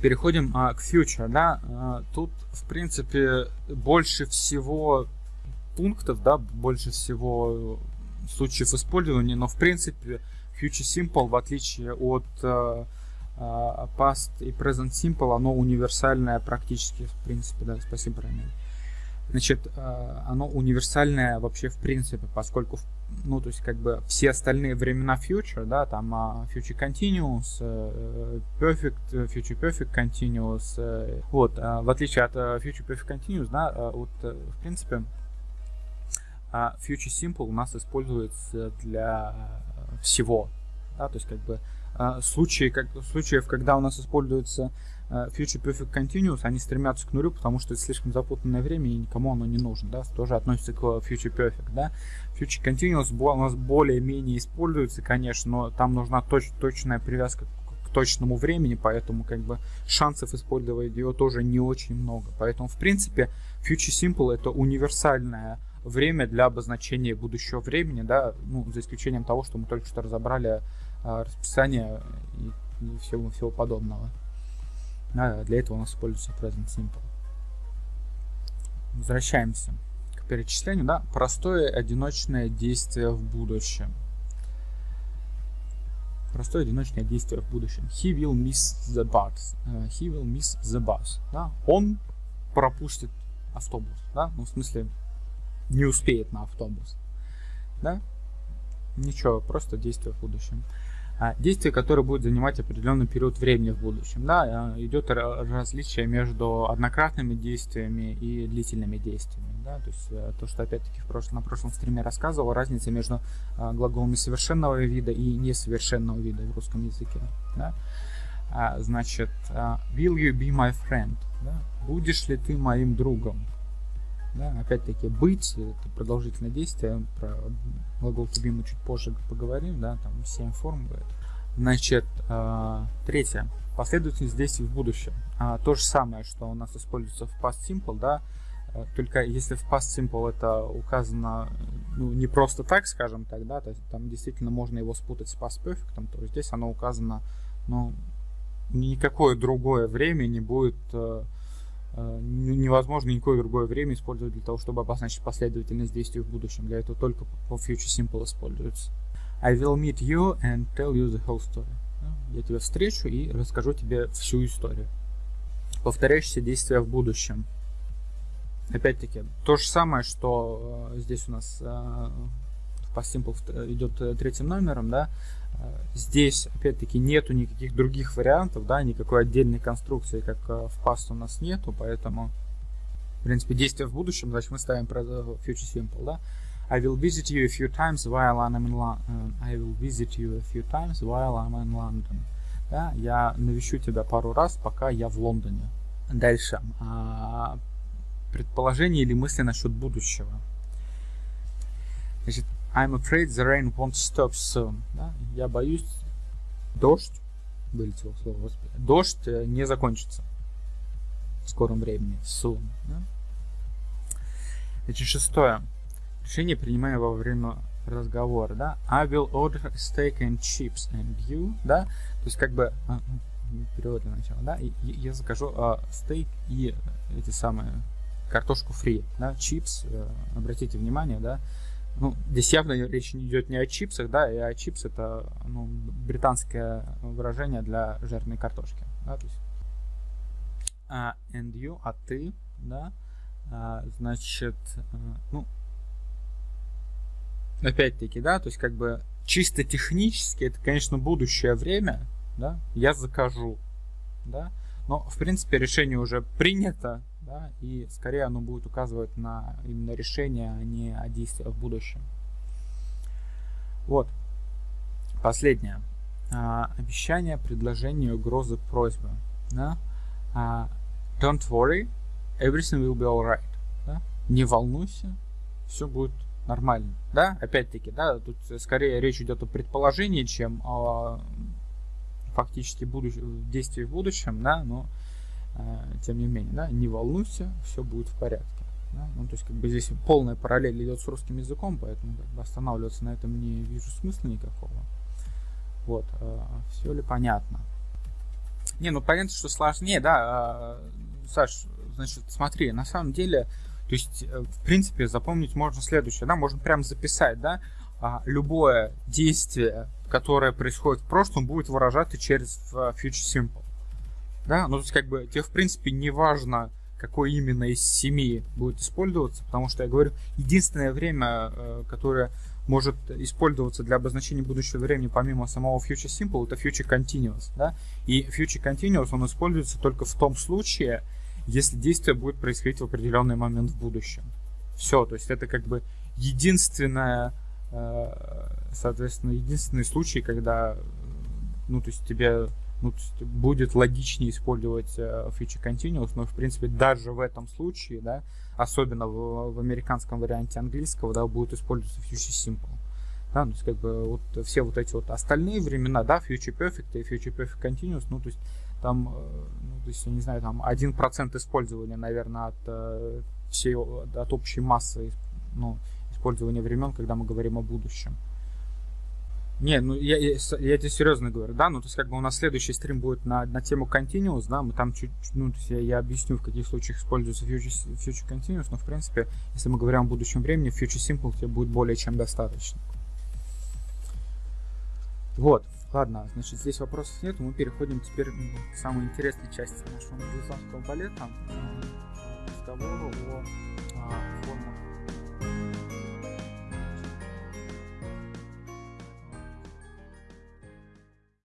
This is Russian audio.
Переходим а, к future, да, а, тут, в принципе, больше всего пунктов, да, больше всего случаев использования, но, в принципе, future simple, в отличие от а, а, past и present simple, оно универсальное практически, в принципе, да, спасибо, Рамиль. Значит, а, оно универсальное вообще в принципе, поскольку, ну, то есть, как бы все остальные времена future, да, там uh, future continuous, uh, perfect, future perfect continuous, вот, в отличие от future perfect continuous, да, вот, в принципе, future simple у нас используется для всего, да, то есть, как бы, случаи, как, случаев, когда у нас используется Э, Future Perfect Continuous, они стремятся к нулю, потому что это слишком запутанное время и никому оно не нужно, да, тоже относится к Future Perfect, да. Future Continuous у нас более-менее используется, конечно, но там нужна точ точная привязка к точному времени, поэтому как бы шансов использовать ее тоже не очень много. Поэтому, в принципе, Future Simple это универсальное время для обозначения будущего времени, да, ну, за исключением того, что мы только что разобрали а, расписание и, и всего, всего подобного. А для этого у нас используется present simple. Возвращаемся к перечислению. Да? Простое одиночное действие в будущем. Простое одиночное действие в будущем. He will miss the bus. Uh, he will miss the bus. Да? Он пропустит автобус. Да? Ну, в смысле, не успеет на автобус. Да? Ничего, просто действие в будущем. А, действие, которое будет занимать определенный период времени в будущем. Да, а, идет различие между однократными действиями и длительными действиями. Да, то есть э, то, что опять-таки в на прошлом стриме рассказывал, разница между а, глаголами совершенного вида и несовершенного вида в русском языке. Да. Значит, will you be my friend? Да? Будешь ли ты моим другом? Да, опять-таки, быть, это продолжительное действие, про глагол to be мы чуть позже поговорим, да, там 7 форм будет. Значит, э, третье. Последовательность действий в будущем. А, то же самое, что у нас используется в past simple, да, э, только если в past simple это указано ну, не просто так, скажем так, да, то есть там действительно можно его спутать с past perfect, то здесь оно указано, ну, никакое другое время не будет э, невозможно никакое другое время использовать для того, чтобы обозначить последовательность действий в будущем. Для этого только по Future Simple используется. I will meet you and tell you the whole story. Я тебя встречу и расскажу тебе всю историю. Повторяющиеся действия в будущем. Опять-таки, то же самое, что э, здесь у нас э, в Past Simple идет третьим номером, да, Здесь, опять-таки, нету никаких других вариантов, да, никакой отдельной конструкции, как э, в Past у нас нету, поэтому, в принципе, действие в будущем, значит, мы ставим Future Simple, да. I will visit you a few times while I'm in London. I will visit you a few times while I'm in London. Да, я навещу тебя пару раз, пока я в Лондоне. Дальше. А, предположение или мысли насчет будущего. Значит, I'm afraid the rain won't stop soon. Да? Я боюсь, дождь, вылетело слово, господи, дождь э, не закончится в скором времени, soon. Да? Значит, шестое. Решение принимаем во время разговора, да. I will order steak and chips and you, да. То есть как бы а, ну, перевод для начала, да. И, я закажу а, стейк и эти самые картошку фри, да. Чипс, а, обратите внимание, да ну, здесь явно речь идет не о чипсах, да, и а чипс это ну, британское выражение для жареной картошки. Да, то есть, uh, and you, а ты, да, uh, значит, uh, ну, опять-таки, да, то есть как бы чисто технически это, конечно, будущее время, да, я закажу, да, но, в принципе, решение уже принято, да, и скорее оно будет указывать на именно решение, а не о действиях в будущем. Вот. Последнее. А, обещание, предложение, угрозы, просьбы. Да? А, don't worry, everything will be alright. Да? Не волнуйся, все будет нормально. Да, опять-таки, да, тут скорее речь идет о предположении, чем о фактически будущ... действии в будущем, да, но Э, тем не менее, да, не волнуйся, все будет в порядке. Да? Ну, то есть, как бы здесь полная параллель идет с русским языком, поэтому как бы, останавливаться на этом не вижу смысла никакого. Вот, э, все ли понятно? Не, ну понятно, что сложнее, да. А, Саш, значит, смотри, на самом деле, то есть, э, в принципе, запомнить можно следующее, да, можно прямо записать, да, а, любое действие, которое происходит в прошлом, будет выражаться через Future Simple. Да, ну то есть как бы тебе в принципе не важно, какой именно из семи будет использоваться, потому что я говорю, единственное время, э, которое может использоваться для обозначения будущего времени помимо самого Future Simple, это Future Continuous. Да? И Future Continuous он используется только в том случае, если действие будет происходить в определенный момент в будущем. Все, то есть это как бы единственное, э, соответственно, единственный случай, когда, ну, то есть тебе ну, будет логичнее использовать э, Future Continuous, но, в принципе, даже в этом случае, да, особенно в, в американском варианте английского, да, будет использоваться Future Simple. Да, то есть, как бы, вот все вот эти вот остальные времена, да, Future Perfect и Future Perfect Continuous, ну, то есть, там, э, ну, то есть, я не знаю, там 1% использования, наверное, от э, всей, от общей массы, ну, использования времен, когда мы говорим о будущем. Не, ну я, я, я тебе серьезно говорю, да, ну то есть как бы у нас следующий стрим будет на, на тему Continuous, да, мы там чуть, ну то есть я, я объясню, в каких случаях используется Future, Future Continuous, но в принципе, если мы говорим о будущем времени, Future Simple тебе будет более чем достаточно. Вот, ладно, значит, здесь вопросов нет, мы переходим теперь к самой интересной части нашего музыкального балета, разговору о, о формах